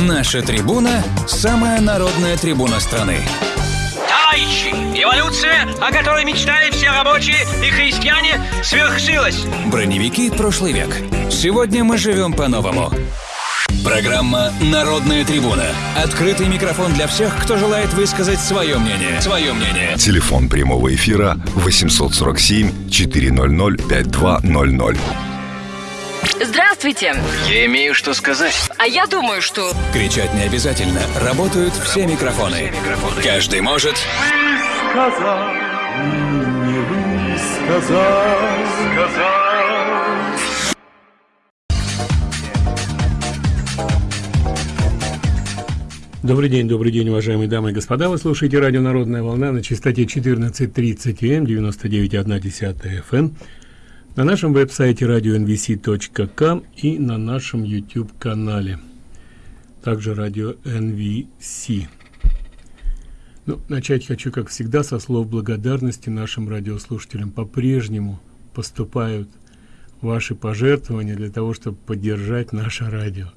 Наша трибуна – самая народная трибуна страны. Товарищи, эволюция, о которой мечтали все рабочие и христиане, свершилась. Броневики прошлый век. Сегодня мы живем по-новому. Программа «Народная трибуна». Открытый микрофон для всех, кто желает высказать свое мнение. Свое мнение. Телефон прямого эфира 847 400 5200. Здравствуйте. Я имею что сказать. А я думаю, что... Кричать не обязательно. Работают все микрофоны. Каждый может... сказал, не высказал, сказал. Добрый день, добрый день, уважаемые дамы и господа. Вы слушаете радио «Народная волна» на частоте 14.30 М, 99,1 FM, на нашем веб-сайте radio.nvc.com и на нашем YouTube-канале. Также радио NVC. Ну, начать хочу, как всегда, со слов благодарности нашим радиослушателям. По-прежнему поступают ваши пожертвования для того, чтобы поддержать наше радио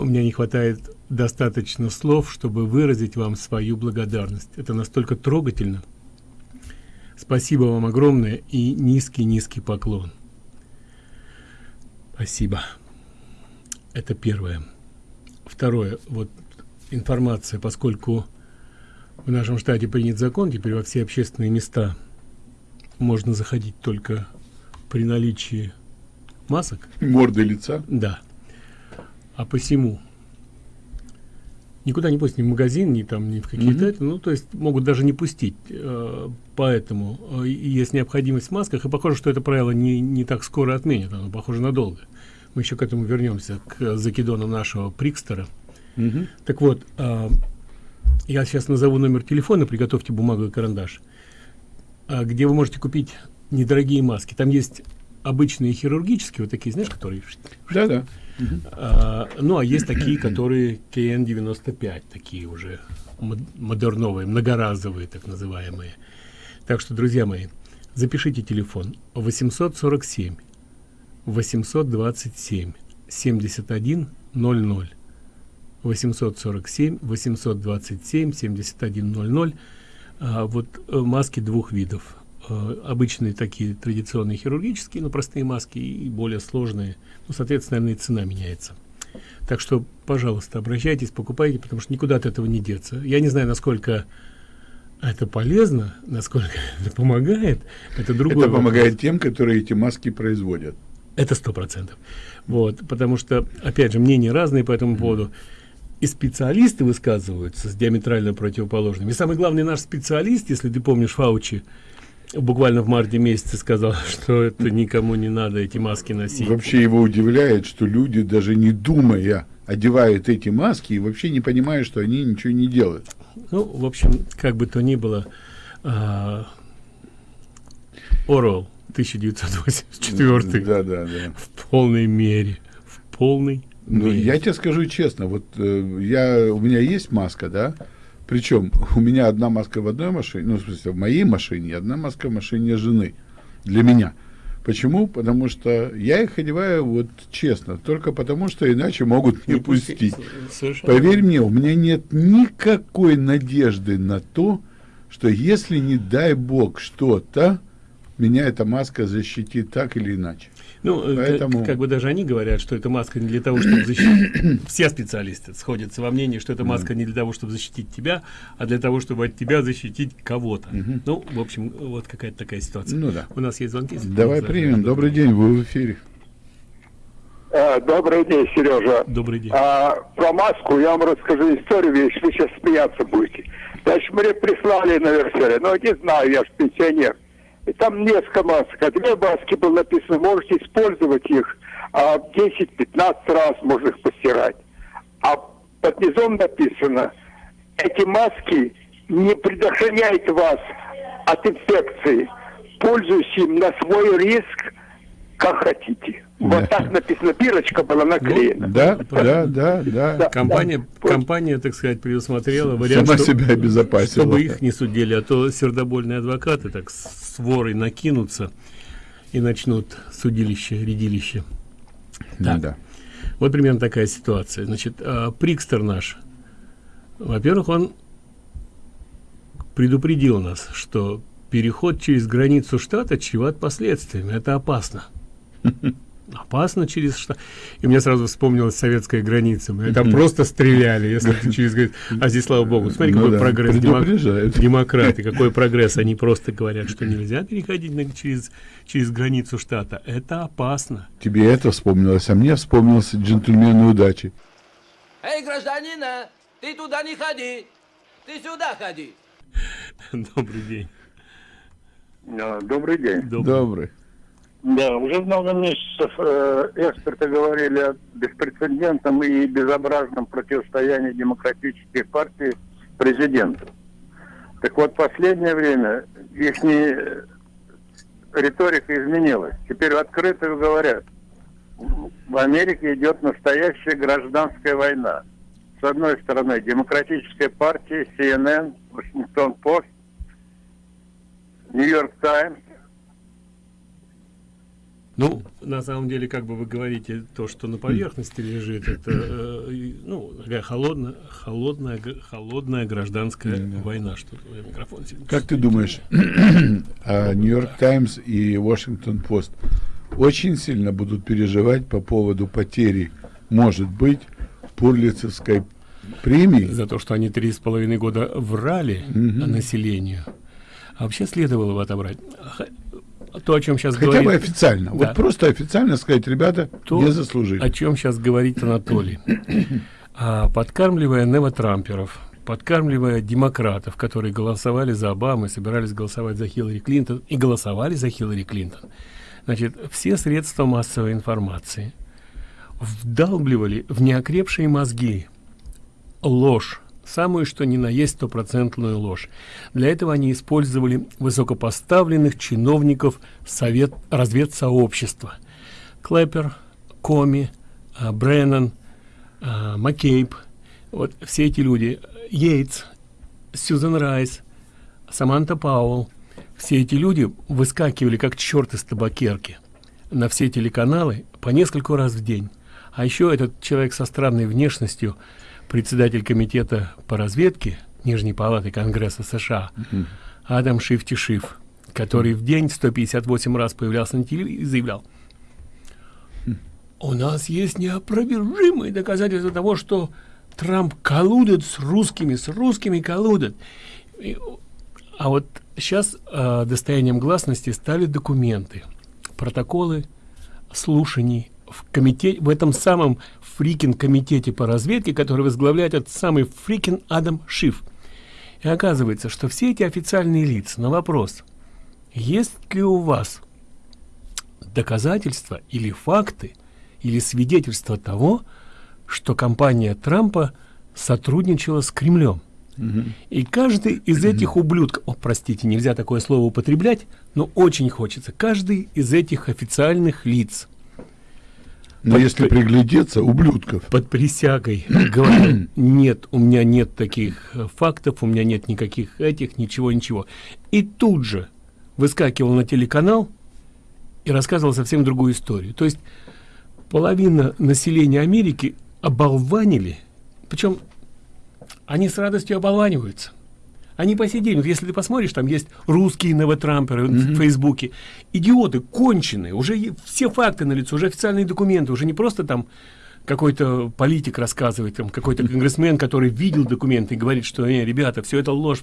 у меня не хватает достаточно слов, чтобы выразить вам свою благодарность. Это настолько трогательно. Спасибо вам огромное и низкий-низкий поклон. Спасибо. Это первое. Второе. Вот информация, поскольку в нашем штате принят закон, теперь во все общественные места можно заходить только при наличии масок. Морды лица? Да а посему никуда не пустить ни в магазин ни там ни в какие-то mm -hmm. ну то есть могут даже не пустить э, поэтому э, есть необходимость в масках. И похоже что это правило не не так скоро отменят оно похоже надолго мы еще к этому вернемся к закидону нашего прикстера. Mm -hmm. так вот э, я сейчас назову номер телефона приготовьте бумагу и карандаш. Э, где вы можете купить недорогие маски. Там есть обычные хирургические вот такие знаешь которые да да а, ну, а есть такие, которые КН-95, такие уже модерновые, многоразовые, так называемые. Так что, друзья мои, запишите телефон 847 827 71 00 847 827 71 00 а, вот э, маски двух видов Э, обычные такие традиционные хирургические, но простые маски и более сложные. Ну, соответственно, наверное, и цена меняется. Так что, пожалуйста, обращайтесь, покупайте, потому что никуда от этого не деться. Я не знаю, насколько это полезно, насколько это помогает. Это другое. Это помогает тем, которые эти маски производят. Это сто процентов. Вот, потому что, опять же, мнения разные по этому поводу. И специалисты высказываются с диаметрально противоположными. И самый главный наш специалист, если ты помнишь Фаучи, буквально в марте месяце сказал, что это никому не надо эти маски носить. Вообще его удивляет, что люди даже не думая одевают эти маски и вообще не понимают, что они ничего не делают. Ну, в общем, как бы то ни было, а, Орвелл 1984 да, да, да. в полной мере, в полной ну, мере. Я тебе скажу честно, вот э, я, у меня есть маска, да, причем у меня одна маска в одной машине, ну, в смысле, в моей машине, одна маска в машине жены. Для меня. Почему? Потому что я их одеваю вот честно, только потому что иначе могут не, не пустить. пустить. Поверь мне, у меня нет никакой надежды на то, что если не дай бог что-то, меня эта маска защитит так или иначе. Ну, э, Поэтому... как, как бы даже они говорят, что эта маска не для того, чтобы защитить... Все специалисты сходятся во мнении, что эта маска не для того, чтобы защитить тебя, а для того, чтобы от тебя защитить кого-то. Ну, в общем, вот какая-то такая ситуация. Ну да. У нас есть звонки. Давай примем. Добрый день, вы в эфире. А, добрый день, Сережа. Добрый день. А, про маску я вам расскажу историю, если вы сейчас смеяться будете. Значит, мне прислали на версере, но не знаю, я же пенсионер. И там несколько масок. А две маски было написано, можете использовать их а 10-15 раз, можно их постирать. А под низом написано, эти маски не предохраняют вас от инфекции. Пользуйтесь им на свой риск, как хотите. Да. Вот так написано, бирочка была наклеена. Ну, да, да, да, да, да. Компания, да. компания, так сказать, предусмотрела вариант, Сама себя обезопасила. чтобы их не судили, а то сердобольные адвокаты так с ворой накинутся и начнут судилище, редилище. Так. Да. Вот примерно такая ситуация. Значит, а, Прикстер наш, во-первых, он предупредил нас, что переход через границу штата чреват последствиями. Это опасно. Опасно через штат. И мне сразу вспомнилась советская граница. Мы там просто стреляли, если ты через. А здесь, слава богу, смотри, Ну какой да, прогресс. Демократы, какой прогресс. Они просто говорят, что нельзя переходить на- через, через границу штата. Это опасно. Тебе это вспомнилось, а мне вспомнился джентльмены удачи. Эй, гражданин, а, ты туда не ходи, ты сюда ходи. Добрый день. Добрый день. Добрый. Добрый. Да, уже много месяцев э, эксперты говорили о беспрецедентном и безобразном противостоянии демократической партии президенту. Так вот, последнее время их риторика изменилась. Теперь открыто говорят, в Америке идет настоящая гражданская война. С одной стороны, демократическая партия, CNN, Вашингтон Пост, Нью-Йорк Таймс, Ну, на самом деле, как бы вы говорите, то, что на поверхности лежит, это, э, ну, такая холодная, холодная, холодная гражданская война. Что микрофон сильно Как ты думаешь, а Нью-Йорк Таймс и Вашингтон Пост очень сильно будут переживать по поводу потери, может быть, Пурлицевской премии? За то, что они три с половиной года врали населению. А вообще следовало бы отобрать. То, о чем сейчас Хотя говорит... бы официально. Да. Вот просто официально сказать, ребята, то, не заслужили. о чем сейчас говорит Анатолий. А, подкармливая невотрамперов, подкармливая демократов, которые голосовали за Обаму и собирались голосовать за Хиллари Клинтон и голосовали за Хиллари Клинтон, значит, все средства массовой информации вдалбливали в неокрепшие мозги ложь, самую что ни на есть стопроцентную ложь. Для этого они использовали высокопоставленных чиновников совет, разведсообщества. Клэпер, Коми, а, Бреннан, а, Маккейб, вот все эти люди, Йейтс, Сьюзен Райс, Саманта Пауэлл, все эти люди выскакивали как черт из табакерки на все телеканалы по нескольку раз в день. А еще этот человек со странной внешностью, председатель комитета по разведке Нижней палаты Конгресса США, Адам Шифти Шиф, который в день 158 раз появлялся на телевизоре и заявлял, у нас есть неопровержимые доказательства того, что Трамп колудит с русскими, с русскими колудит. И, а вот сейчас э, достоянием гласности стали документы, протоколы слушаний в комитете, в этом самом фрикин комитете по разведке, который возглавляет этот самый фрикин Адам Шиф. И оказывается, что все эти официальные лица на вопрос, есть ли у вас доказательства или факты, или свидетельства того, что компания Трампа сотрудничала с Кремлем. И каждый из этих ублюдков, о, простите, нельзя такое слово употреблять, но очень хочется, каждый из этих официальных лиц Но под- если приглядеться, ублюдков. под присягой говорил, нет, у меня нет таких э, фактов, у меня нет никаких этих, ничего, ничего. И тут же выскакивал на телеканал и рассказывал совсем другую историю. То есть половина населения Америки оболванили, причем они с радостью оболваниваются. Они по сей день, вот если ты посмотришь, там есть русские новотрамперы в Фейсбуке, идиоты, конченые, уже все факты на лицо, уже официальные документы, уже не просто там какой-то политик рассказывает, там какой-то конгрессмен, который видел документы и говорит, что, не, ребята, все это ложь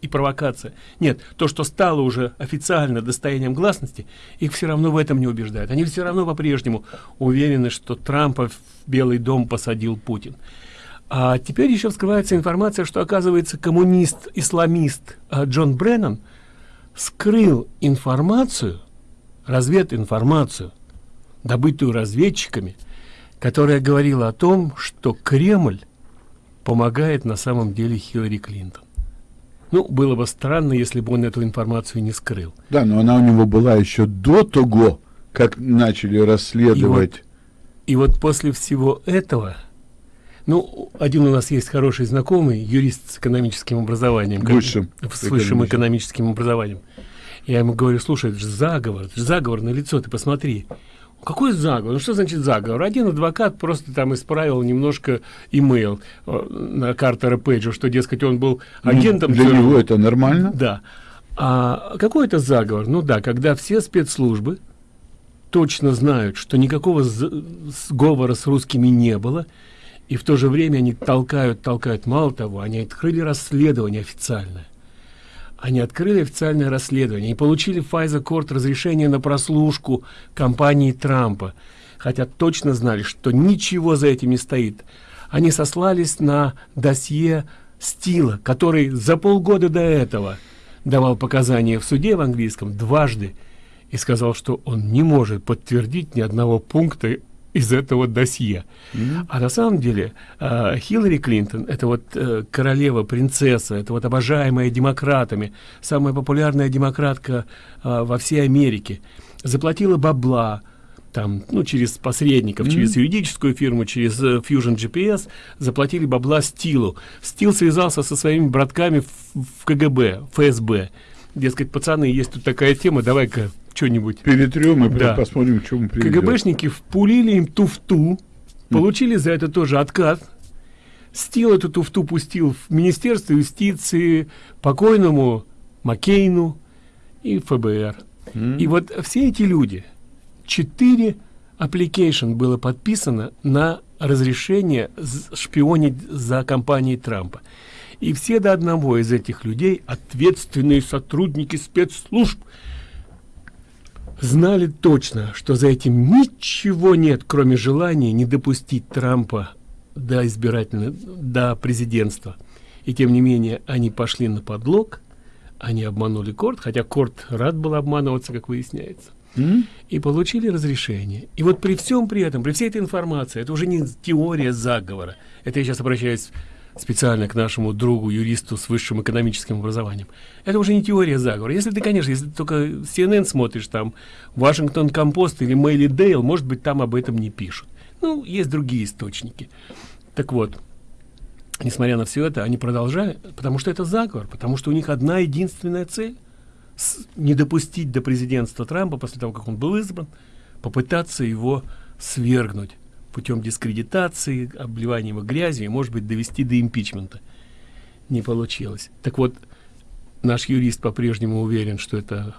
и провокация. Нет, то, что стало уже официально достоянием гласности, их все равно в этом не убеждает. Они все равно по-прежнему уверены, что Трампа в Белый дом посадил Путин. А теперь еще вскрывается информация, что, оказывается, коммунист-исламист а, Джон Бреннан скрыл информацию, развединформацию, добытую разведчиками, которая говорила о том, что Кремль помогает на самом деле Хиллари Клинтон. Ну, было бы странно, если бы он эту информацию не скрыл. Да, но она у него была еще до того, как начали расследовать. И вот после всего этого, ну, один у нас есть хороший знакомый, юрист с экономическим образованием. как- Высшим С высшим экономическим. экономическим образованием. Я ему говорю, слушай, это же заговор, это же заговор на лицо, ты посмотри. какой заговор? Ну, что значит заговор? Один адвокат просто там исправил немножко имейл э, на Картера Пейджа, что, дескать, он был агентом... Ну, для него это нормально. Да. А какой это заговор? Ну да, когда все спецслужбы точно знают, что никакого сговора с русскими не было, и в то же время они толкают, толкают. Мало того, они открыли расследование официальное. Они открыли официальное расследование и получили Файза Корт разрешение на прослушку компании Трампа, хотя точно знали, что ничего за этим не стоит. Они сослались на досье Стила, который за полгода до этого давал показания в суде в английском дважды и сказал, что он не может подтвердить ни одного пункта из этого досье. Mm -hmm. А на самом деле э, Хиллари Клинтон, это вот э, королева, принцесса, это вот обожаемая демократами, самая популярная демократка э, во всей Америке, заплатила бабла, там, ну, через посредников, mm -hmm. через юридическую фирму, через uh, Fusion GPS, заплатили бабла Стилу. Стил связался со своими братками в, в КГБ, ФСБ. Дескать, пацаны, есть тут такая тема, давай-ка что-нибудь. Перетрем и да. посмотрим, к чему приведет. КГБшники впулили им туфту, получили за это тоже откат. Стил эту туфту пустил в Министерство юстиции, покойному Маккейну и ФБР. Mm. И вот все эти люди, четыре application было подписано на разрешение шпионить за компанией Трампа. И все до одного из этих людей ответственные сотрудники спецслужб знали точно, что за этим ничего нет, кроме желания не допустить Трампа до избирательного, до президентства. И тем не менее они пошли на подлог, они обманули Корт, хотя Корт рад был обманываться, как выясняется. Mm -hmm. И получили разрешение. И вот при всем при этом, при всей этой информации, это уже не теория заговора. Это я сейчас обращаюсь специально к нашему другу, юристу с высшим экономическим образованием. Это уже не теория заговора. Если ты, конечно, если ты только CNN смотришь, там, Вашингтон Компост или Мэйли Дейл, может быть, там об этом не пишут. Ну, есть другие источники. Так вот, несмотря на все это, они продолжают, потому что это заговор, потому что у них одна единственная цель – не допустить до президентства Трампа, после того, как он был избран, попытаться его свергнуть путем дискредитации, обливания его грязью и, может быть, довести до импичмента. Не получилось. Так вот, наш юрист по-прежнему уверен, что это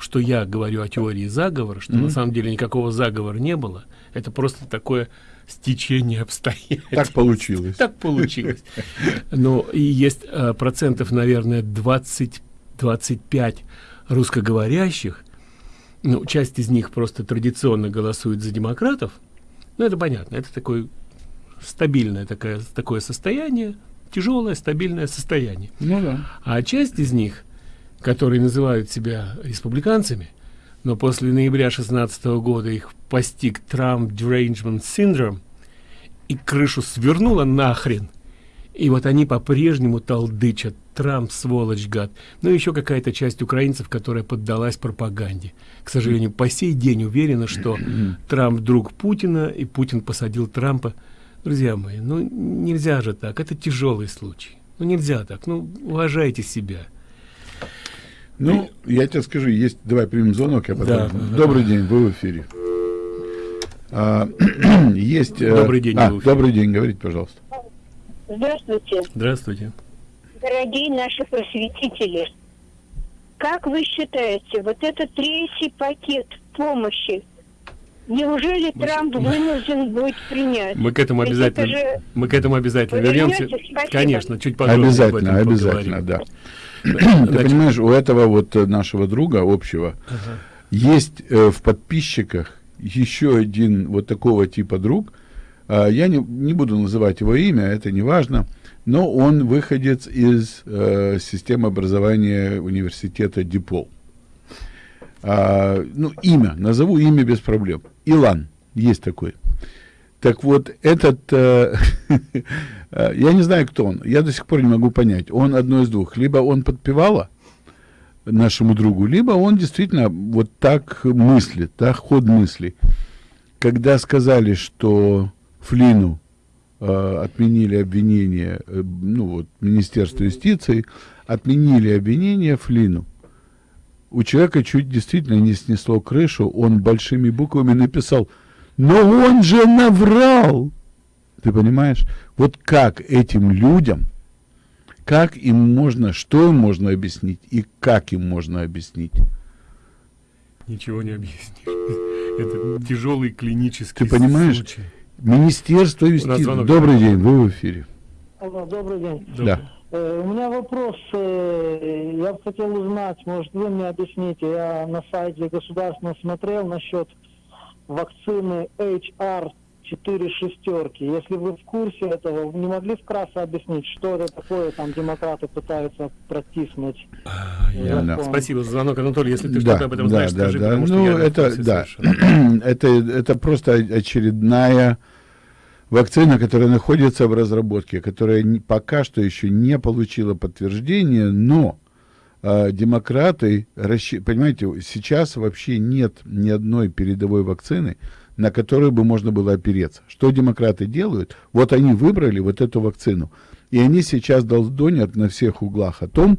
что я говорю о теории заговора, что mm -hmm. на самом деле никакого заговора не было. Это просто такое стечение обстоятельств. Так получилось. Так получилось. Но и есть э, процентов, наверное, 20-25 русскоговорящих, ну, часть из них просто традиционно голосует за демократов, ну, это понятно, это такое стабильное такое, такое состояние, тяжелое, стабильное состояние. Ну да. А часть из них, которые называют себя республиканцами, но после ноября 16 года их постиг Trump Derangement Syndrome, и крышу свернула нахрен, и вот они по-прежнему толдычат Трамп, сволочь, гад. Ну, еще какая-то часть украинцев, которая поддалась пропаганде. К сожалению, по сей день уверена, что Трамп друг Путина, и Путин посадил Трампа. Друзья мои, ну нельзя же так, это тяжелый случай. Ну нельзя так, ну уважайте себя. Ну, я тебе скажу, есть, давай примем звонок, я потом. Да, добрый да. день, вы в эфире. А, есть. Э, добрый день. А, добрый день, говорите, пожалуйста. Здравствуйте. Здравствуйте дорогие наши просветители, как вы считаете, вот этот третий пакет помощи, неужели мы, Трамп вынужден будет принять? Мы к этому обязательно, же... мы к этому обязательно вернемся. Спасибо. Конечно, чуть подробнее Обязательно, обязательно, да. Ты понимаешь, у этого вот нашего друга общего ага. есть э, в подписчиках еще один вот такого типа друг. Э, я не, не буду называть его имя, это не важно но он выходец из э, системы образования университета Дипол. А, ну, имя, назову имя без проблем. Илан, есть такой. Так вот, этот, э, э, я не знаю, кто он, я до сих пор не могу понять. Он одно из двух. Либо он подпевала нашему другу, либо он действительно вот так мыслит, да, ход мысли. Когда сказали, что Флину Э, отменили обвинение, э, ну вот, Министерство юстиции, отменили обвинение Флину. у человека чуть действительно не снесло крышу, он большими буквами написал, но он же наврал. Ты понимаешь? Вот как этим людям, как им можно, что им можно объяснить и как им можно объяснить? Ничего не объяснишь. Это тяжелый клинический Ты понимаешь? случай. Министерство юстиции. Добрый день, вы в эфире. Алло, добрый день. Да. Э, у меня вопрос. э, я бы хотел узнать, может, вы мне объясните. Я на сайте государственного смотрел насчет вакцины HR 4 шестерки. Если вы в курсе этого, вы не могли вкратце объяснить, что это такое, там демократы пытаются протиснуть? Я- закон? Спасибо за звонок, Анатолий. Если ты да, что-то об этом да, знаешь, да, скажи, да. потому что ну, я это, да. это, это просто очередная вакцина, которая находится в разработке, которая пока что еще не получила подтверждения, но а, демократы, понимаете, сейчас вообще нет ни одной передовой вакцины, на которую бы можно было опереться. Что демократы делают? Вот они выбрали вот эту вакцину, и они сейчас долдонят на всех углах о том,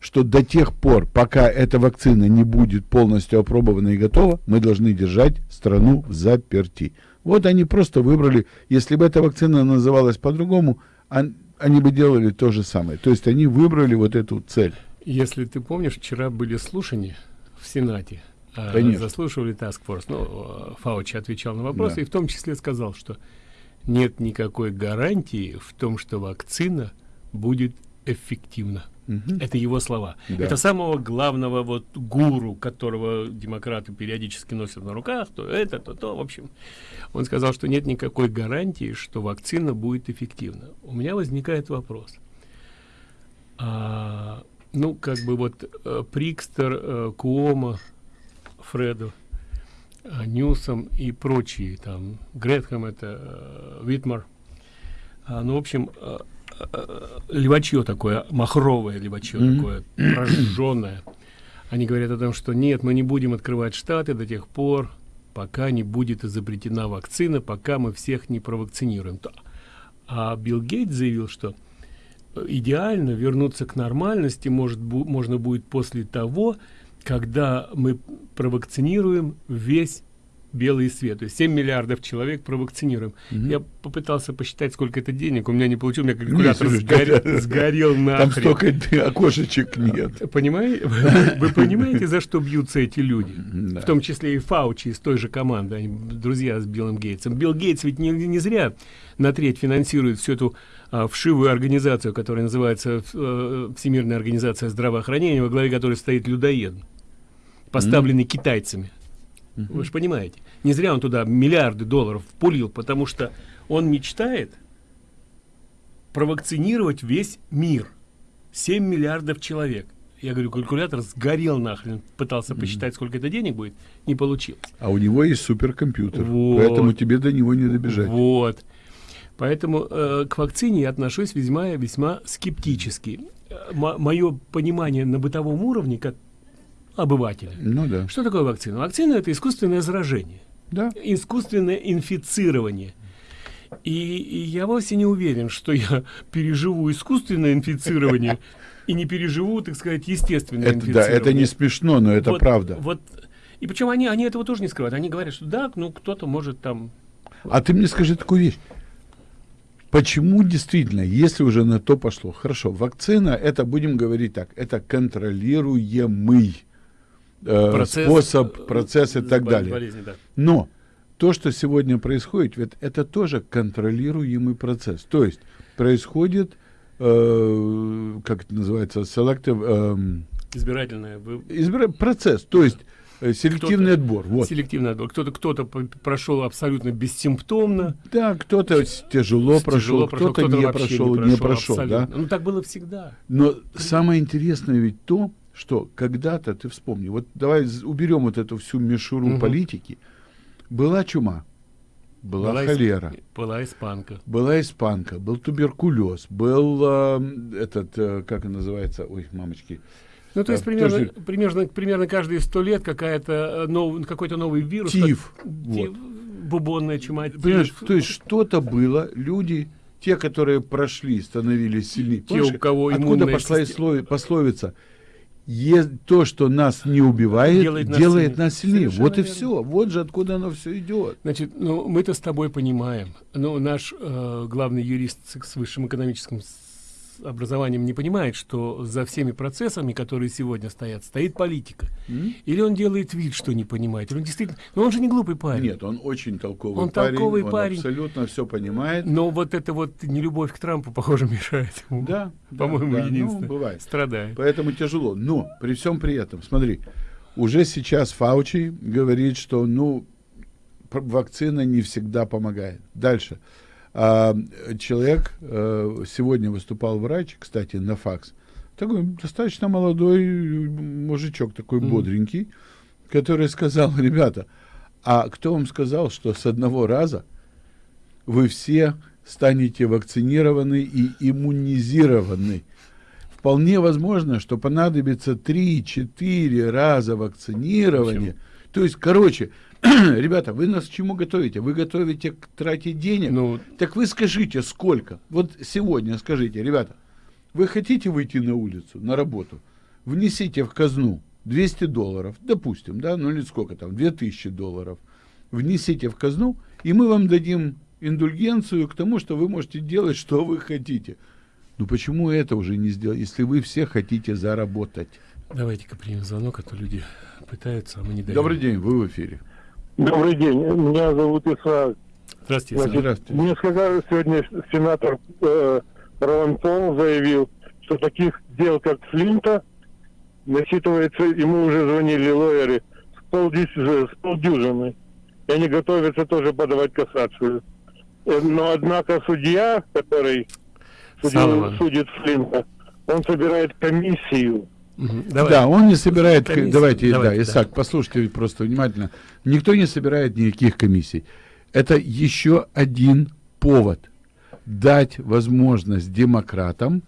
что до тех пор, пока эта вакцина не будет полностью опробована и готова, мы должны держать страну в заперти. Вот они просто выбрали, если бы эта вакцина называлась по-другому, они бы делали то же самое. То есть они выбрали вот эту цель. Если ты помнишь, вчера были слушания в Сенате. А, Конечно. Заслушивали Task Force. Ну, э, Фаучи отвечал на вопросы Да. и в том числе сказал, что нет никакой гарантии в том, что вакцина будет эффективна. Это его слова. Да. Это самого главного вот гуру, которого демократы периодически носят на руках, то это, то то. В общем, он сказал, что нет никакой гарантии, что вакцина будет эффективна. У меня возникает вопрос. А, ну, как бы вот э, Прикстер, э, Куома, Фреду, э, Ньюсом и прочие, там, Гретхэм, это э, Витмар. А, ну, в общем, э, э, левачье такое, махровое левачье Мгм. такое, прожженное. Они говорят о том, что нет, мы не будем открывать штаты до тех пор, пока не будет изобретена вакцина, пока мы всех не провакцинируем. А Билл Гейтс заявил, что идеально вернуться к нормальности может бу- можно будет после того, когда мы провакцинируем весь белый свет. То есть 7 миллиардов человек провакцинируем. Я попытался посчитать, сколько это денег. У меня не получилось, у меня калькулятор Слушай, сгорел, сгорел Там нахрен. столько окошечек нет. Понимаете? Вы, вы понимаете, за что бьются эти люди? Да. В том числе и Фаучи из той же команды, они друзья с Биллом Гейтсом. Билл Гейтс ведь не, не зря на треть финансирует всю эту а, вшивую организацию, которая называется э, Всемирная организация здравоохранения, во главе которой стоит людоед, поставленный китайцами. Вы же понимаете. Не зря он туда миллиарды долларов пулил, потому что он мечтает провакцинировать весь мир. 7 миллиардов человек. Я говорю, калькулятор сгорел нахрен. Пытался посчитать, сколько это денег будет. Не получилось. А у него есть суперкомпьютер, Вот. поэтому тебе до него не добежать. Вот. Поэтому э, к вакцине я отношусь весьма весьма скептически. Мое понимание на бытовом уровне, как обывателя. Ну да. Что такое вакцина? Вакцина это искусственное заражение. Да. Искусственное инфицирование. И, и я вовсе не уверен, что я переживу искусственное инфицирование и не переживу, так сказать, естественное Это, да, инфицирование. это не смешно, но это Вот- правда. Вот. И причем они, они этого тоже не скрывают. Они говорят, что да, ну кто-то может там А ты мне скажи такую вещь. Почему действительно, если уже на то пошло, хорошо, вакцина, это, будем говорить так, это контролируемый э, Процесс, способ, э, процесс и так бол- далее. болезни, да. Но то, что сегодня происходит, ведь это тоже контролируемый процесс. То есть происходит, э, как это называется, selective, избирательное вы- избира- процесс, то есть э, селективный отбор. Вот. селективный отбор. Кто-то кто-то прошел абсолютно бессимптомно, Да, кто-то тяжело прошел, прошел, кто-то, не вообще прошел, не прошел, да. Ну так было всегда. Но самое интересное ведь то, что когда-то, ты вспомни, вот давай уберем вот эту всю мишуру Мгм. политики, была чума, была, Была холера, Была испанка. была испанка, был туберкулез, был э, этот, э, как он называется, ой, мамочки, Ну, то есть примерно, тоже- примерно, примерно каждые сто лет какая-то э, нов- какой-то новый вирус. Тиф, как- вот. тиф, бубонная чума. Понимаешь, то есть что-то было, люди, те, которые прошли, становились сильнее. Те, у кого откуда пошла система- сло- пословица? Е- то, что нас не убивает, Делает делает, нас нас сильнее. сильнее. Вот и Совершенно все. Вот же откуда оно все идет. Значит, ну, мы-то с тобой понимаем. Но наш э, главный юрист с, высшим экономическим образованием не понимает, что за всеми процессами, которые сегодня стоят, стоит политика. Или он делает вид, что не понимает, или он действительно... Но он же не глупый парень. Нет, он очень толковый Он парень. толковый он парень. абсолютно все понимает. Но вот это вот нелюбовь к Трампу, похоже, мешает ему. Да, По-моему, да, ну, единственное. бывает. Страдает. Поэтому тяжело. Но при всем при этом, смотри, уже сейчас Фаучи говорит, что ну вакцина не всегда помогает. Дальше. А, человек э, сегодня выступал врач, кстати, на факс. Такой достаточно молодой мужичок, такой Мгм. бодренький, который сказал, ребята, а кто вам сказал, что с одного раза вы все станете вакцинированы и иммунизированы? Вполне возможно, что понадобится 3-4 раза вакцинирования. То есть, короче, ребята, вы нас к чему готовите? Вы готовите к трате денег? Ну, Так вы скажите, сколько? Вот сегодня скажите, ребята, вы хотите выйти на улицу, на работу? Внесите в казну 200 долларов, допустим, да, ну или сколько там, 2000 долларов. Внесите в казну, и мы вам дадим индульгенцию к тому, что вы можете делать, что вы хотите. Ну почему это уже не сделать, если вы все хотите заработать? давайте-ка примем звонок, а то люди пытаются, а мы не даем. Добрый день, вы в эфире. Добрый день, меня зовут Исаак. Здравствуйте, Значит, Здравствуйте. Мне сказали сегодня сенатор э, Пол заявил, что таких дел, как Флинта, насчитывается, ему уже звонили лоеры, с, полдюж- с полдюжины. И они готовятся тоже подавать кассацию. Э, Но, однако, судья, который судил- судит Флинта, он собирает комиссию. Давай. Да, он не собирает, ко- Комиссию. давайте, Давайте, да, да. Исаак, послушайте просто внимательно. Никто не собирает никаких комиссий. Это еще один повод дать возможность демократам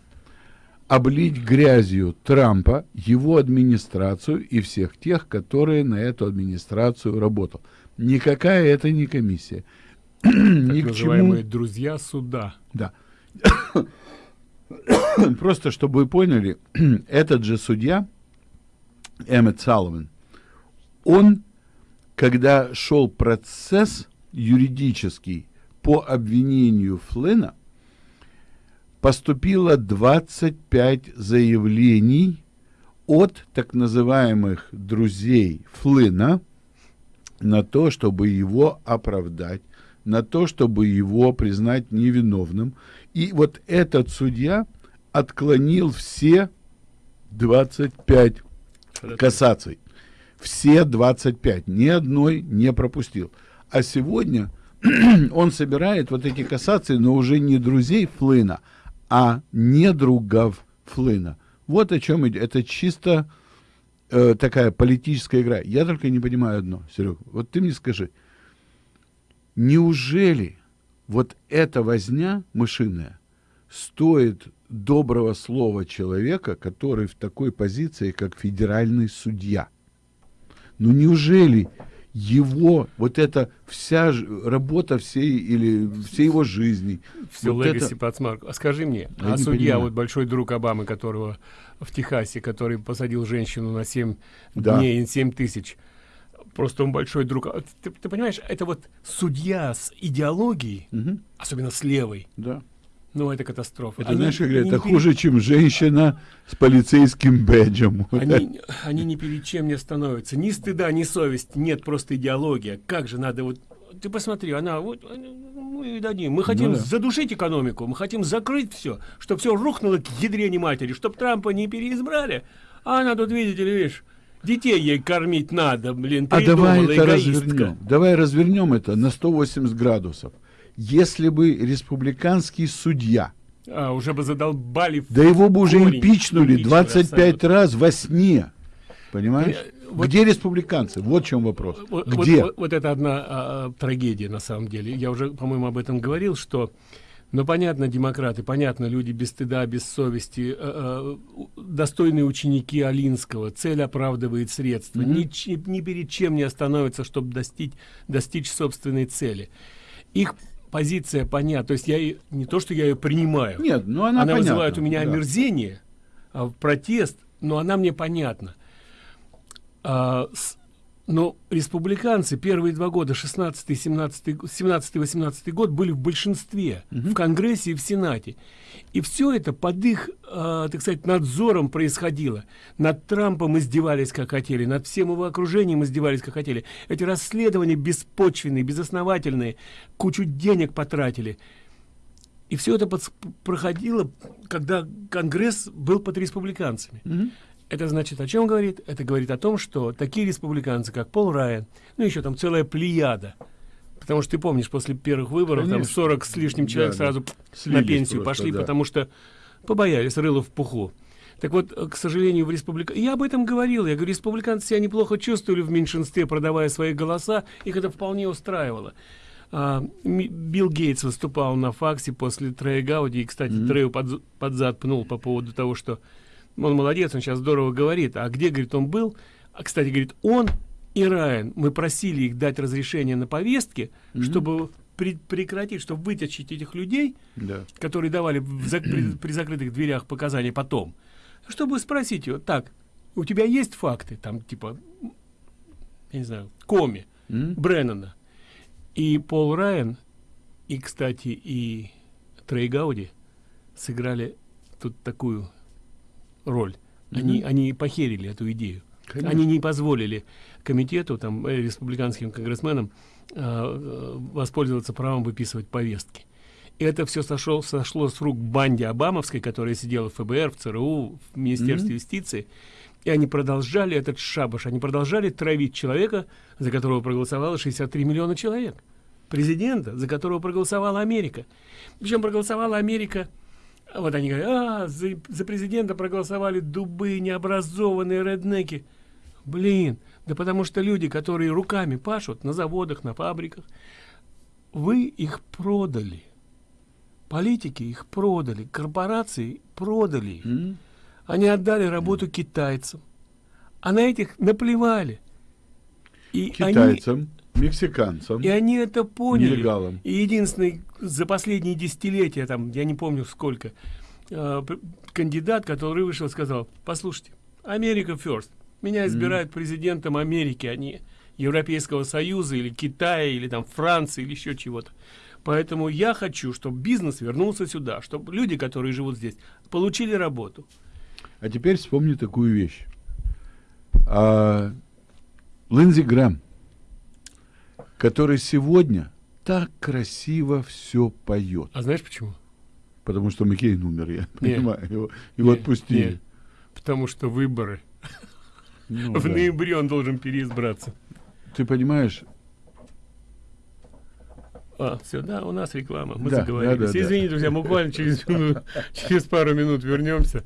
облить грязью Трампа, его администрацию и всех тех, которые на эту администрацию работал. Никакая это не комиссия. Так Ни к чему. друзья суда. Да. Просто чтобы вы поняли, этот же судья, Эммет Салливан, он, когда шел процесс юридический по обвинению Флина, поступило 25 заявлений от так называемых друзей Флина на то, чтобы его оправдать, на то, чтобы его признать невиновным. И вот этот судья отклонил все 25 кассаций. Все 25. Ни одной не пропустил. А сегодня он собирает вот эти кассации, но уже не друзей Флына, а недругов Флына. Вот о чем идет. Это чисто э, такая политическая игра. Я только не понимаю одно, Серега. Вот ты мне скажи, неужели вот эта возня мышиная стоит доброго слова человека, который в такой позиции, как федеральный судья? Ну неужели его, вот эта вся работа всей или всей его жизни, Все вот легаси это-. А скажи мне, Я а судья, понимаю. вот большой друг Обамы, которого в Техасе, который посадил женщину на 7 Да. дней и 7 тысяч, просто он большой друг. А Ты, ты понимаешь, это вот судья с идеологией, Мгм. особенно с левой, Да. Ну это катастрофа. Это, Они- знаешь, как говорят, это не перед- хуже, чем женщина с полицейским бэджем. Они, они ни перед чем не становятся. Ни стыда, ни совести. Нет, просто идеология. Как же надо вот... Ты посмотри, она вот... Мы дадим. Мы хотим Ну да. задушить экономику, мы хотим закрыть все, чтобы все рухнуло к ядрене матери, чтобы Трампа не переизбрали. А она тут, видите ли, видишь, детей ей кормить надо, блин, А давай это эгоистка. развернем. Давай развернем это на 180 градусов. Если бы республиканский судья, А, уже бы задолбали. да его бы уже корень. импичнули Импичнули 25 абсолютно. раз во сне. Понимаешь? Э, вот- Где республиканцы? Вот в чем вопрос. Вот, Где? вот- вот это одна а, а, трагедия на самом деле. Я уже, по-моему, об этом говорил, что, ну, понятно, демократы, понятно, люди без стыда, без совести, э, э, достойные ученики Алинского, цель оправдывает средства, Мгм. ни, чи- ни перед чем не остановятся, чтобы достичь, достичь собственной цели. Их позиция понятна, то есть я не то, что я ее принимаю, Нет, ну она, понятна, вызывает у меня да. омерзение, а протест, но она мне понятна. А, с, но республиканцы первые два года, 16 17 17 18 год, были в большинстве, угу. в Конгрессе и в Сенате. И все это под их, э, так сказать, надзором происходило. Над Трампом издевались, как хотели, над всем его окружением издевались, как хотели. Эти расследования беспочвенные, безосновательные, кучу денег потратили. И все это под, проходило, когда Конгресс был под республиканцами. Угу. Это значит о чем говорит? Это говорит о том, что такие республиканцы, как Пол Райан, ну еще там целая плеяда, потому что ты помнишь, после первых выборов Конечно. там 40 с лишним человек да, сразу да. на пенсию просто, пошли, да. потому что побоялись, рыло в пуху. Так вот, к сожалению, в республика... Я об этом говорил. Я говорю, республиканцы себя неплохо чувствовали в меньшинстве, продавая свои голоса. Их это вполне устраивало. А, Билл Гейтс выступал на факсе после Трея Гауди. И, кстати, mm-hmm. Трею под, под зад пнул по поводу того, что он молодец, он сейчас здорово говорит. А где, говорит, он был? А, кстати, говорит, он и Райан, мы просили их дать разрешение на повестке, mm -hmm. чтобы прекратить, чтобы вытащить этих людей, да. которые давали в, за, при, при закрытых дверях показания потом, чтобы спросить его, так, у тебя есть факты, там, типа, я не знаю, Коми, mm -hmm. Бреннана, и Пол Райан, и, кстати, и Трей Гауди сыграли тут такую роль. Mm -hmm. Они, они похерили эту идею. Конечно. Они не позволили комитету, там, э, республиканским конгрессменам э, воспользоваться правом выписывать повестки. И это все сошло, сошло с рук банде Обамовской, которая сидела в ФБР, в ЦРУ, в Министерстве mm -hmm. юстиции. И они продолжали этот шабаш, они продолжали травить человека, за которого проголосовало 63 миллиона человек. Президента, за которого проголосовала Америка. Причем проголосовала Америка вот они говорят, а, за, за президента проголосовали дубы, необразованные реднеки. Блин, да потому что люди, которые руками пашут на заводах, на фабриках, вы их продали. Политики их продали, корпорации продали. Mm. Они отдали работу mm. китайцам. А на этих наплевали. И китайцам? Они, мексиканцам. И они это поняли. Нелегалам. И единственный за последние десятилетия, там, я не помню сколько, э, кандидат, который вышел, сказал, послушайте, Америка first. Меня избирают mm. президентом Америки, а не Европейского Союза или Китая, или там Франции, или еще чего-то. Поэтому я хочу, чтобы бизнес вернулся сюда, чтобы люди, которые живут здесь, получили работу. А теперь вспомни такую вещь. А, Линдзи Грэм который сегодня так красиво все поет. А знаешь почему? Потому что Маккейн умер, я не, понимаю. Его, его не, отпустили. Не. Потому что выборы. Ну, В да. ноябре он должен переизбраться. Ты понимаешь? А, все, да, у нас реклама. Мы да, заговорились. Да, да, Извините, да. друзья, буквально через, через пару минут вернемся.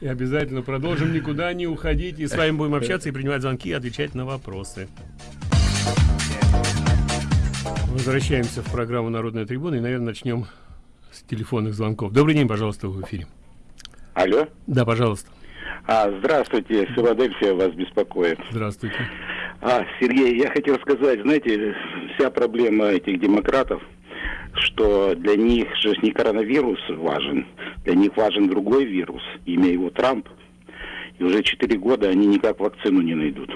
И обязательно продолжим. Никуда не уходить. И с вами будем общаться и принимать звонки, и отвечать на вопросы. Возвращаемся в программу «Народная трибуна» и, наверное, начнем с телефонных звонков. Добрый день, пожалуйста, в эфире. Алло. Да, пожалуйста. А, здравствуйте, Филадельфия вас беспокоит. Здравствуйте. А, Сергей, я хотел сказать, знаете, вся проблема этих демократов, что для них же не коронавирус важен, для них важен другой вирус, имя его Трамп. И уже четыре года они никак вакцину не найдут.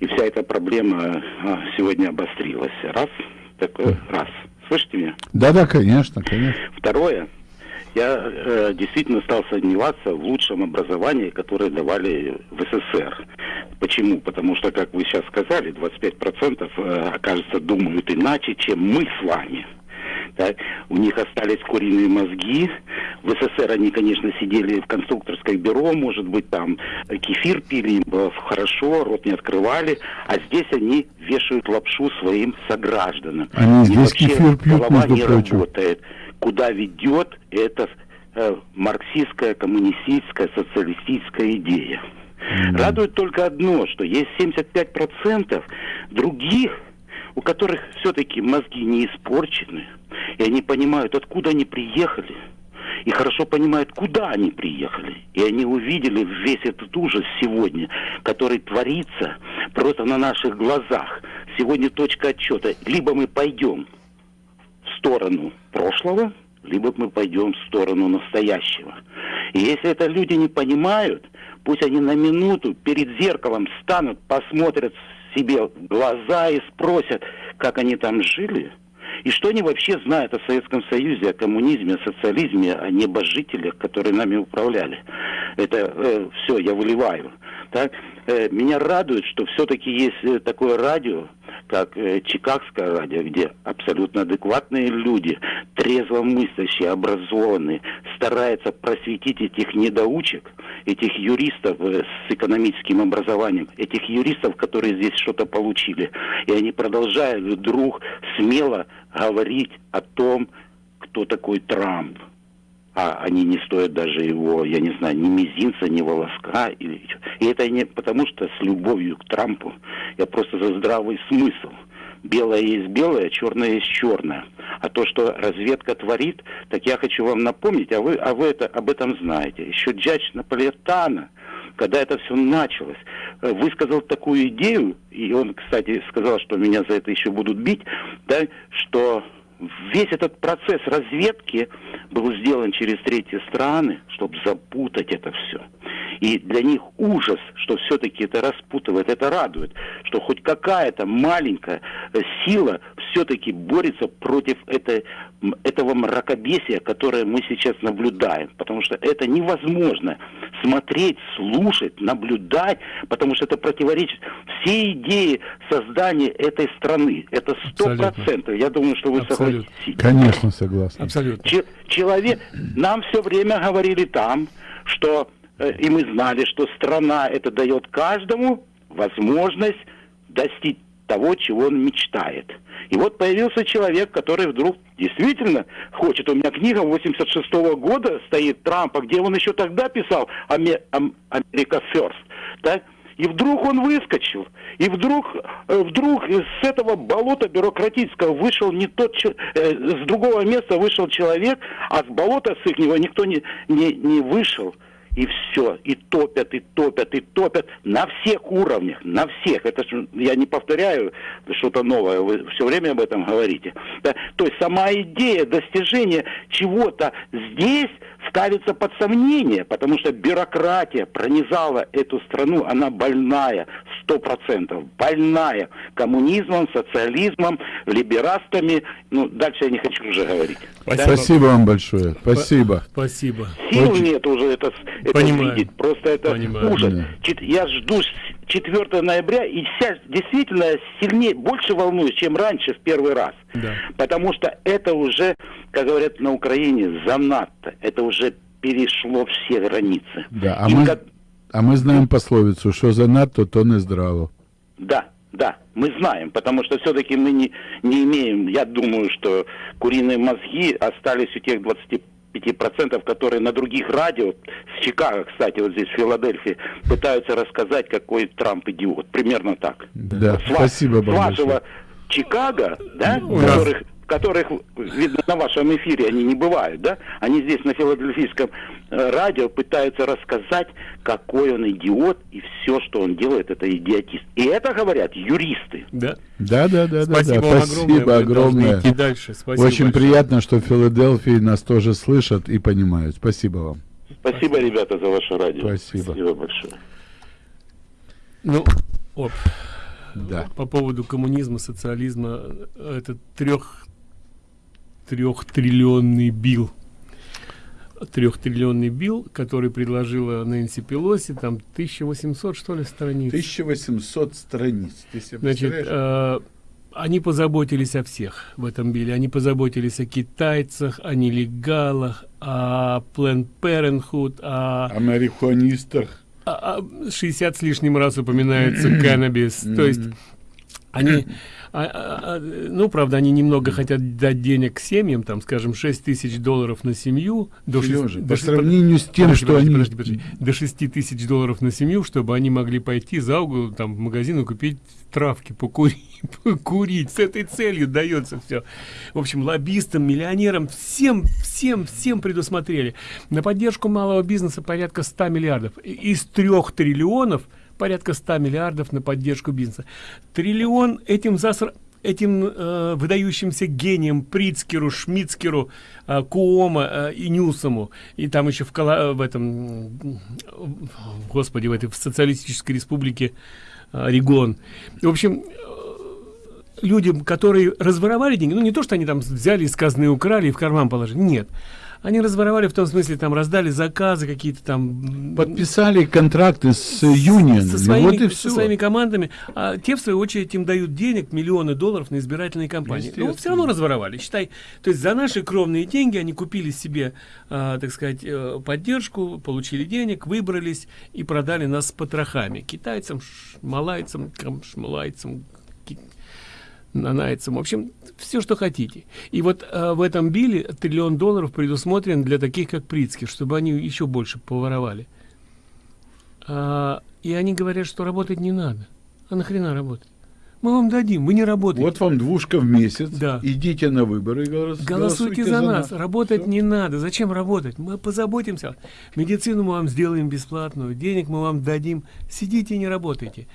И вся эта проблема а, сегодня обострилась. Раз, такой, раз. Слышите меня? Да, да, конечно, конечно. Второе, я э, действительно стал сомневаться в лучшем образовании, которое давали в СССР. Почему? Потому что, как вы сейчас сказали, 25% э, окажется думают иначе, чем мы с вами да, у них остались куриные мозги. В СССР они, конечно, сидели в конструкторское бюро, может быть, там кефир пили, хорошо, рот не открывали, а здесь они вешают лапшу своим согражданам. Они здесь вообще кефир пьют, голова не прочим. работает. Куда ведет эта э, марксистская, коммунистическая, социалистическая идея. Mm. Радует только одно, что есть 75% других у которых все-таки мозги не испорчены, и они понимают, откуда они приехали, и хорошо понимают, куда они приехали. И они увидели весь этот ужас сегодня, который творится просто на наших глазах. Сегодня точка отчета. Либо мы пойдем в сторону прошлого, либо мы пойдем в сторону настоящего. И если это люди не понимают, Пусть они на минуту перед зеркалом станут, посмотрят себе глаза и спросят, как они там жили, и что они вообще знают о Советском Союзе, о коммунизме, о социализме, о небожителях, которые нами управляли. Это э, все я выливаю. Так? Э, меня радует, что все-таки есть э, такое радио, как э, Чикагское радио, где абсолютно адекватные люди, трезво мыслящие, образованные, стараются просветить этих недоучек, этих юристов э, с экономическим образованием, этих юристов, которые здесь что-то получили. И они продолжают вдруг смело говорить о том, кто такой Трамп а они не стоят даже его, я не знаю, ни мизинца, ни волоска. И, это не потому, что с любовью к Трампу, я просто за здравый смысл. Белое есть белое, черное есть черное. А то, что разведка творит, так я хочу вам напомнить, а вы, а вы это, об этом знаете. Еще Джадж Наполетана, когда это все началось, э, высказал такую идею, и он, кстати, сказал, что меня за это еще будут бить, да, что весь этот процесс разведки был сделан через третьи страны, чтобы запутать это все. И для них ужас, что все-таки это распутывает, это радует, что хоть какая-то маленькая э, сила все-таки борется против этой, этого мракобесия, которое мы сейчас наблюдаем. Потому что это невозможно смотреть, слушать, наблюдать, потому что это противоречит всей идее создания этой страны. Это сто процентов. Я думаю, что вы Абсолютно. согласитесь. Конечно, согласен. Абсолютно. Че- человек, нам все время говорили там, что и мы знали, что страна это дает каждому возможность достичь того, чего он мечтает. И вот появился человек, который вдруг действительно хочет. У меня книга 86 года стоит Трампа, где он еще тогда писал «Аме- Ам- «Америка First». Да? И вдруг он выскочил. И вдруг, э, вдруг с этого болота бюрократического вышел не тот, э, с другого места вышел человек, а с болота с их никто не, не, не вышел. И все, и топят, и топят, и топят. На всех уровнях, на всех. Это ж, я не повторяю что-то новое, вы все время об этом говорите. Да, То есть сама идея достижения чего-то здесь ставится под сомнение, потому что бюрократия пронизала эту страну, она больная, сто процентов, больная коммунизмом, социализмом, либерастами, ну, дальше я не хочу уже говорить. Да? Спасибо вам большое. Спасибо. Спасибо. Сил Очень- нет уже это, это Понимаю. видеть, просто это Понимаю. ужас. Да. Я жду с 4 ноября, и вся действительно сильнее, больше волнуюсь, чем раньше в первый раз. Да. Потому что это уже, как говорят на Украине, занадто. Это уже перешло все границы. Да, а И мы, как- а мы знаем пословицу, что занадто, то не здраво. Да, да, мы знаем, потому что все-таки мы не, не имеем, я думаю, что куриные мозги остались у тех 25%, которые на других радио, с Чикаго, кстати, вот здесь в Филадельфии, пытаются рассказать, какой Трамп идиот. Примерно так. Да, с спасибо с вам вашего большое. Чикаго, да, У нас- которых, видно, на вашем эфире они не бывают, да, они здесь на филадельфийском э, радио пытаются рассказать, какой он идиот, и все, что он делает, это идиотист. И это говорят юристы. Да. Да, да, да, да, Спасибо да. вам Спасибо огромное. Огромное. идти дальше. Спасибо Очень большое. приятно, что в Филадельфии нас тоже слышат и понимают. Спасибо вам. Спасибо, ребята, за ваше радио. Спасибо. Спасибо большое. Ну, оп. Да. По поводу коммунизма, социализма, э, это трех трехтриллионный бил. Трехтриллионный бил, который предложила Нэнси Пелоси, там 1800, что ли, страниц. 1800 страниц. Ты себе Значит, э, они позаботились о всех в этом биле. Они позаботились о китайцах, о нелегалах, о Planned Parenthood, о О марихуанистах. а- а 60 с лишним раз упоминается каннабис. То есть они, а- а- а, ну, правда, они немного хотят дать денег семьям, там, скажем, 6 тысяч долларов на семью. До Сережа, до по шесть- сравнению с тем, подожди, что подожди, они... подожди, подожди. До 6 тысяч долларов на семью, чтобы они могли пойти за угол, там, в магазин и купить травки, покурить, покурить. С этой целью дается все. В общем, лоббистам, миллионерам, всем, всем, всем предусмотрели. На поддержку малого бизнеса порядка 100 миллиардов. Из трех триллионов порядка 100 миллиардов на поддержку бизнеса. Триллион этим заср... этим э, выдающимся гением Прицкеру, Шмицкеру, э, Куома э, и Ньюсому, и там еще в, Кала, в этом, господи, в этой в социалистической республике э, Регон. В общем, э, людям, которые разворовали деньги, ну не то, что они там взяли из казны, украли и в карман положили, нет. Они разворовали в том смысле, там раздали заказы какие-то там. Подписали контракты с Union. Со своими, вот и все. со своими командами. А те, в свою очередь, им дают денег, миллионы долларов на избирательные кампании. Но все равно разворовали. Считай, то есть за наши кровные деньги они купили себе, а, так сказать, э, поддержку, получили денег, выбрались и продали нас с потрохами. Китайцам, малайцам, шмалайцам, нанайцам. В общем, все, что хотите. И вот э, в этом биле триллион долларов предусмотрен для таких, как Прицкий, чтобы они еще больше поворовали. А, и они говорят, что работать не надо. А нахрена работать? Мы вам дадим, вы не работаете. Вот вам двушка в месяц. Да. Идите на выборы и голос, голосуйте, голосуйте за, за нас. нас. Работать Все. не надо. Зачем работать? Мы позаботимся. Медицину мы вам сделаем бесплатную, денег мы вам дадим. Сидите и не работайте.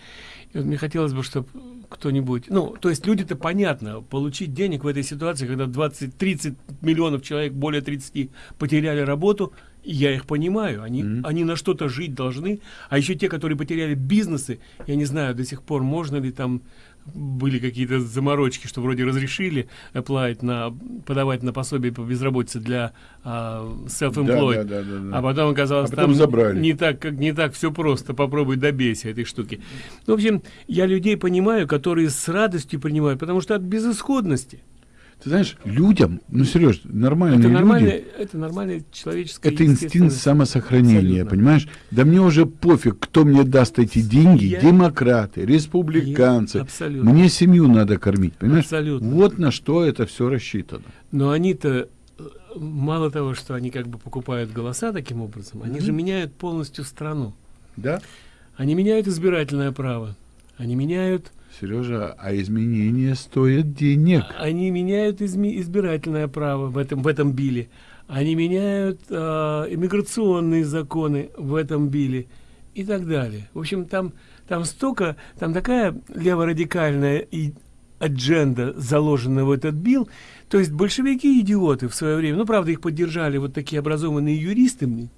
И вот мне хотелось бы, чтобы кто-нибудь... Ну, то есть люди-то понятно, получить денег в этой ситуации, когда 20-30 миллионов человек, более 30, потеряли работу, я их понимаю, они, mm -hmm. они на что-то жить должны. А еще те, которые потеряли бизнесы, я не знаю, до сих пор можно ли там были какие-то заморочки, что вроде разрешили apply на подавать на пособие по безработице для uh, self-employed, да, да, да, да, а потом оказалось а потом там забрали. не так как не так все просто. Попробуй добейся этой штуки. Ну, в общем, я людей понимаю, которые с радостью принимают, потому что от безысходности ты знаешь, людям, ну, Сереж, нормальные это люди... Это нормальное человеческое... Это инстинкт самосохранения, Абсолютно. понимаешь? Да мне уже пофиг, кто мне даст эти деньги. Я... Демократы, республиканцы. Я... Абсолютно. Мне семью надо кормить, понимаешь? Абсолютно. Вот на что это все рассчитано. Но они-то э, мало того, что они как бы покупают голоса таким образом, они mm -hmm. же меняют полностью страну. Да. Они меняют избирательное право. Они меняют Сережа, а изменения стоят денег. Они меняют изме избирательное право в этом, в этом биле. Они меняют э, иммиграционные законы в этом биле и так далее. В общем, там, там столько, там такая леворадикальная и адженда заложена в этот бил. То есть большевики идиоты в свое время. Ну, правда, их поддержали вот такие образованные юристы,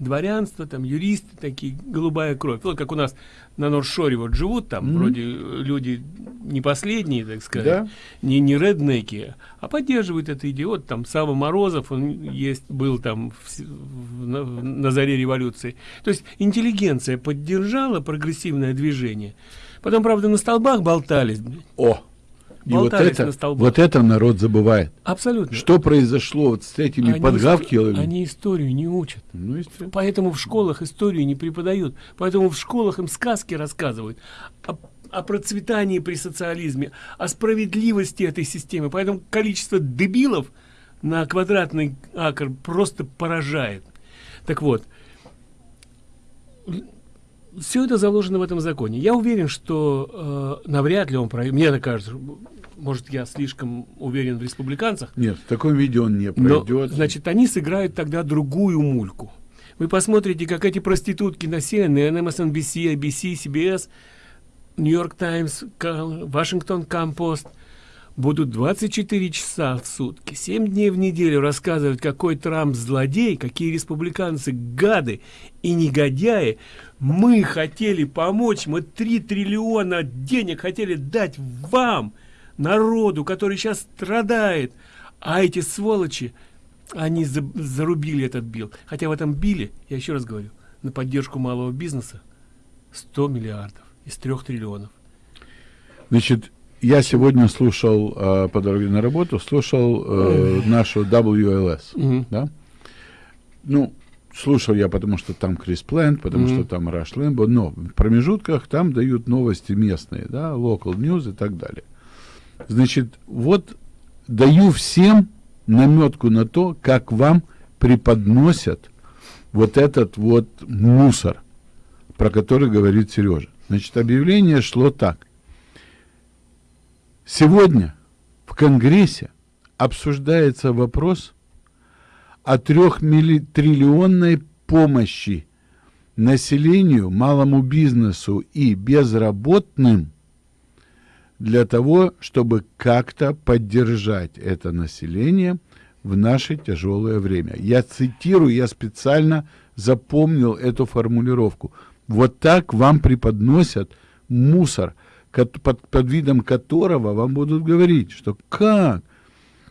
дворянство, там юристы такие, голубая кровь. Вот как у нас на Норшоре вот живут там, mm -hmm. вроде люди не последние, так сказать, да? не, не реднеки, а поддерживают это идиот. Там Сава Морозов, он есть, был там в, в, на, на заре революции. То есть интеллигенция поддержала прогрессивное движение. Потом, правда, на столбах болтались. О! И вот это, вот это народ забывает. Абсолютно. Что произошло вот с этими они подгавкилами? Они историю не учат. Ну. Поэтому в школах историю не преподают. Поэтому в школах им сказки рассказывают о, о процветании при социализме, о справедливости этой системы. Поэтому количество дебилов на квадратный акр просто поражает. Так вот, все это заложено в этом законе. Я уверен, что э, навряд ли он пройдет. Мне так кажется, может, я слишком уверен в республиканцах. Нет, в таком виде он не пройдет. Но, значит, они сыграют тогда другую мульку. Вы посмотрите, как эти проститутки на CNN, MSNBC, ABC, CBS, York Times, Washington Compost – будут 24 часа в сутки, 7 дней в неделю рассказывать, какой Трамп злодей, какие республиканцы гады и негодяи. Мы хотели помочь, мы 3 триллиона денег хотели дать вам, народу, который сейчас страдает. А эти сволочи, они за, зарубили этот бил. Хотя в этом биле, я еще раз говорю, на поддержку малого бизнеса 100 миллиардов из 3 триллионов. Значит, я сегодня слушал э, по дороге на работу, слушал э, нашу WLS, mm -hmm. да? Ну, слушал я, потому что там Крис Плент, потому mm -hmm. что там Раш Лэмбо, но в промежутках там дают новости местные, да, local news и так далее. Значит, вот даю всем наметку на то, как вам преподносят вот этот вот мусор, про который говорит Сережа. Значит, объявление шло так. Сегодня в Конгрессе обсуждается вопрос о трехтриллионной помощи населению, малому бизнесу и безработным для того, чтобы как-то поддержать это население в наше тяжелое время. Я цитирую, я специально запомнил эту формулировку. Вот так вам преподносят мусор, под, под видом которого вам будут говорить, что как?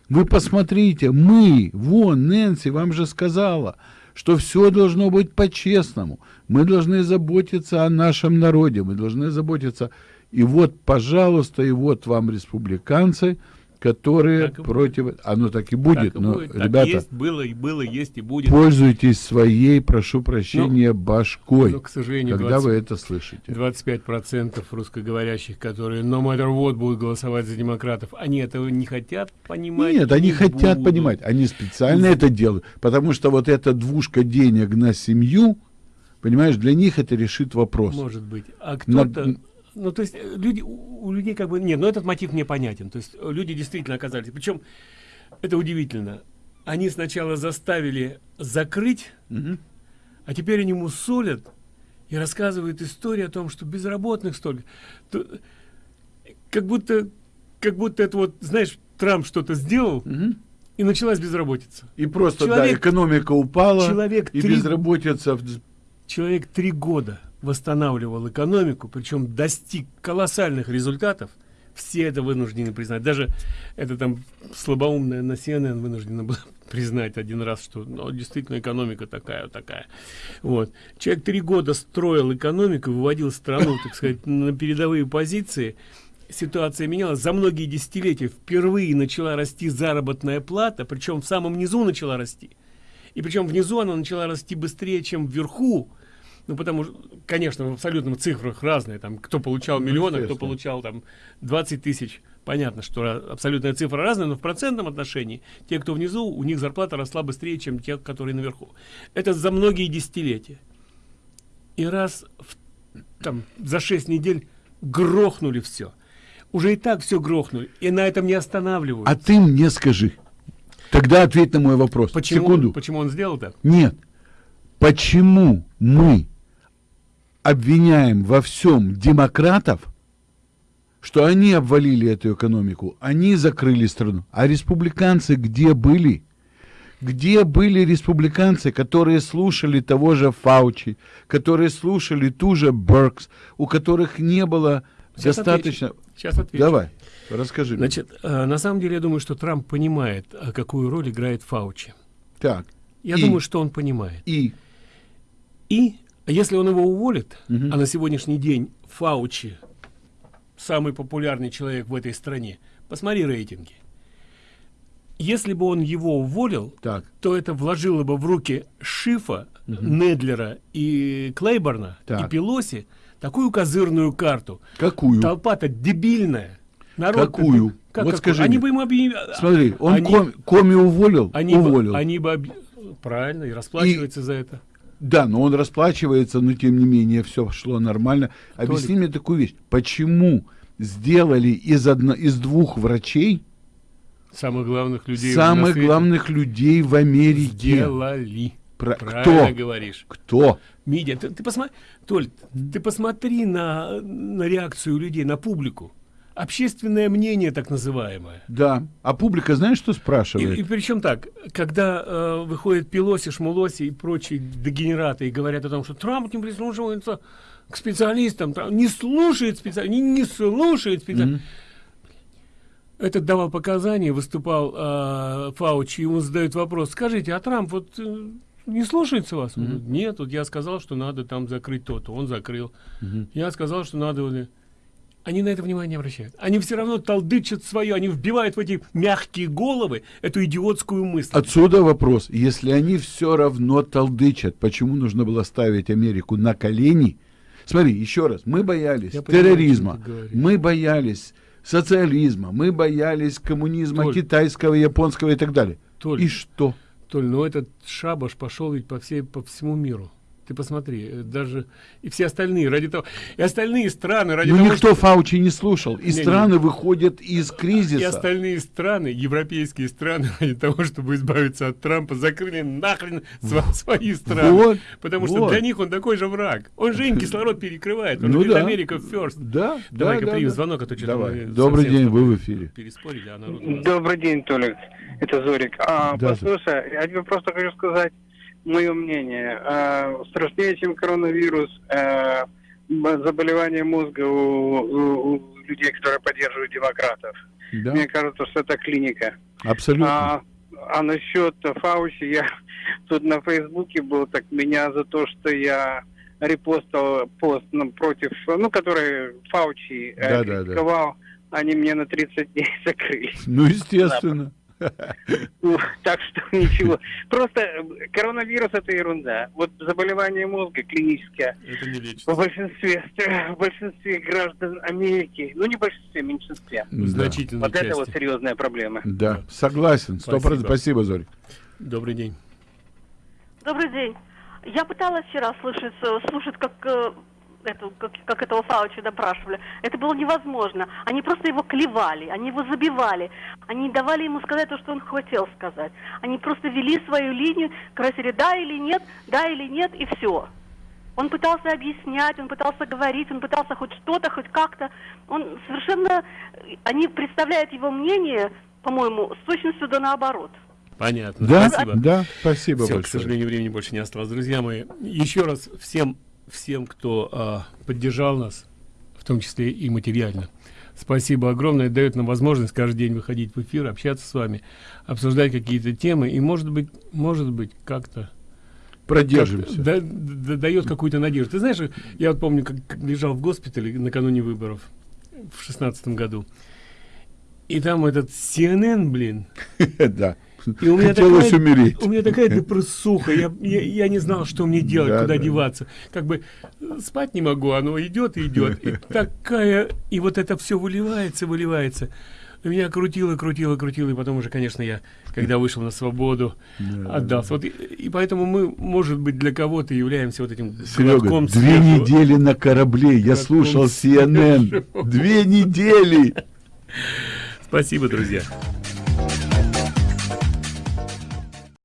Вы посмотрите, мы, вон, Нэнси вам же сказала, что все должно быть по-честному. Мы должны заботиться о нашем народе, мы должны заботиться. И вот, пожалуйста, и вот вам республиканцы – которые так против... Будет. Оно так и будет, так но, будет. ребята... Так есть, было, и было, есть и будет. Пользуйтесь своей, прошу прощения, ну, башкой, но, к сожалению, когда 20, вы это слышите. 25% русскоговорящих, которые no matter what будут голосовать за демократов, они этого не хотят понимать? Нет, они не хотят будут. понимать, они специально и... это делают, потому что вот эта двушка денег на семью, понимаешь, для них это решит вопрос. Может быть. А кто-то... Ну, то есть э, люди, у людей как бы, нет, но этот мотив мне понятен. То есть э, люди действительно оказались, причем это удивительно. Они сначала заставили закрыть, угу. а теперь они мусолят и рассказывают историю о том, что безработных столько. То, как будто, как будто это вот, знаешь, Трамп что-то сделал, угу. и началась безработица. И просто, человек, да, экономика упала, человек и три, безработица... Человек три года восстанавливал экономику, причем достиг колоссальных результатов, все это вынуждены признать. Даже это там слабоумная на CNN вынуждена была признать один раз, что ну, действительно экономика такая, такая. Вот. Человек три года строил экономику, выводил страну, так сказать, на передовые позиции. Ситуация менялась. За многие десятилетия впервые начала расти заработная плата, причем в самом низу начала расти. И причем внизу она начала расти быстрее, чем вверху ну, потому что, конечно, в абсолютных цифрах разные. Там, кто получал ну, миллионы, кто получал там 20 тысяч. Понятно, что абсолютная цифра разная, но в процентном отношении те, кто внизу, у них зарплата росла быстрее, чем те, которые наверху. Это за многие десятилетия. И раз в, там, за 6 недель грохнули все. Уже и так все грохнули. И на этом не останавливаются. А ты мне скажи. Тогда ответь на мой вопрос. Почему, Секунду. Почему он сделал так? Нет. Почему мы обвиняем во всем демократов, что они обвалили эту экономику, они закрыли страну. А республиканцы где были? Где были республиканцы, которые слушали того же Фаучи, которые слушали ту же Беркс, у которых не было Сейчас достаточно... Отвечу. Сейчас отвечу. Давай, расскажи. Значит, э, на самом деле я думаю, что Трамп понимает, э, какую роль играет Фаучи. Так. Я и, думаю, что он понимает. И? И если он его уволит, угу. а на сегодняшний день Фаучи самый популярный человек в этой стране, посмотри рейтинги. Если бы он его уволил, так. то это вложило бы в руки Шифа, угу. Недлера и Клейборна так. и Пелоси такую козырную карту. Какую? Толпа-то дебильная. Народ Какую? Как, вот какую? скажи Они мне. бы ему объявили... Смотри, он они... коми, коми уволил, они уволил. Бы, они бы... Об... Правильно, и расплачивается и... за это. Да, но он расплачивается, но тем не менее все шло нормально. Объясни Толик. мне такую вещь. Почему сделали из, одно, из двух врачей самых главных людей самых главных людей в Америке? Сделали. Про... Правильно Кто? говоришь. Кто? Мидия, ты, ты посмотри, Толь, ты посмотри на, на реакцию людей, на публику общественное мнение так называемое. Да. А публика знаешь, что спрашивает? И, и причем так, когда э, выходит Пелоси, Шмулоси и прочие дегенераты и говорят о том, что Трамп не прислушивается к специалистам, Трамп не слушает специалистов, не, не слушает специалистов. Mm-hmm. Этот давал показания, выступал э, Фаучи, ему задают вопрос, скажите, а Трамп вот э, не слушается вас? Он говорит, Нет, вот я сказал, что надо там закрыть то-то, он закрыл. Mm-hmm. Я сказал, что надо они на это внимание не обращают. Они все равно толдычат свое, они вбивают в эти мягкие головы эту идиотскую мысль. Отсюда вопрос. Если они все равно толдычат, почему нужно было ставить Америку на колени? Смотри, еще раз, мы боялись Я терроризма, понимаю, мы боялись социализма, мы боялись коммунизма Толь, китайского, японского и так далее. Толь, и что? Толь, ну этот шабаш пошел ведь по, всей, по всему миру. Ты посмотри, э, даже и все остальные ради того, и остальные страны ради Но того, никто что- Фаучи не слушал. И Не-не. страны выходят из и кризиса. остальные страны, европейские страны, ради того, чтобы избавиться от Трампа, закрыли нахрен свои страны. Вот, потому что вот. для них он такой же враг. Он же им кислород перекрывает. Он Ну говорит, да. Америка first. Да, Давай-ка да, примем да. звонок, а то что-то Давай. Добрый день, вы в эфире. Переспорили, а народ у нас- Добрый день, Толик. Это Зорик. А, Да, послушай, я тебе просто хочу сказать мое мнение. А, страшнее, чем коронавирус, м- заболевание мозга у, у- у людей, которые поддерживают демократов. Да. Мне кажется, что это клиника. Абсолютно. А, а насчет Фаучи, я тут на Фейсбуке был, так меня за то, что я репостил пост ну, против, ну, который Фаучи э, Да, да, да. критиковал, они мне на 30 дней закрыли. Ну, естественно. Ну, Так что ничего. Просто э, коронавирус это ерунда. Вот заболевание мозга клиническое Это не лечится. в большинстве, в большинстве граждан Америки, ну не в большинстве, в меньшинстве. В значительной Вот это вот серьезная проблема. Да, согласен. Сто процентов. Спасибо, Зорь. Добрый день. Добрый день. Я пыталась вчера слышать, э, слушать, как, э, эту, как, как этого Фаучи допрашивали. Это было невозможно. Они просто его клевали, они его забивали. Они не давали ему сказать то, что он хотел сказать. Они просто вели свою линию, красили да или нет, да или нет, и все. Он пытался объяснять, он пытался говорить, он пытался хоть что-то, хоть как-то. Он совершенно... Они представляют его мнение, по-моему, с точностью да наоборот. Понятно. Да, Спасибо. да, спасибо Всё, большое. К сожалению, времени больше не осталось. Друзья мои, еще раз всем, всем, кто а, поддержал нас, в том числе и материально. Спасибо огромное. Дает нам возможность каждый день выходить в эфир, общаться с вами, обсуждать какие-то темы. И может быть, может быть, как-то Продержимся. как- да- да- дает какую-то надежду. Ты знаешь, я вот помню, как, как лежал в госпитале накануне выборов в шестнадцатом году. И там этот CNN, блин, Да. И у меня Хотелось такая, умереть. У меня такая депрессуха. Я, я, я не знал, что мне делать, Да, куда да. деваться. Как бы э, спать не могу, оно идет и идет. И такая. И вот это все выливается, выливается. Меня крутило, крутило, крутило. И потом уже, конечно, я, когда вышел на свободу, отдался. Вот и, и поэтому мы, может быть, для кого-то являемся вот этим Серега, глотком две свежего- недели на корабле. Я слушал CNN. свежего. Две недели. Спасибо, друзья.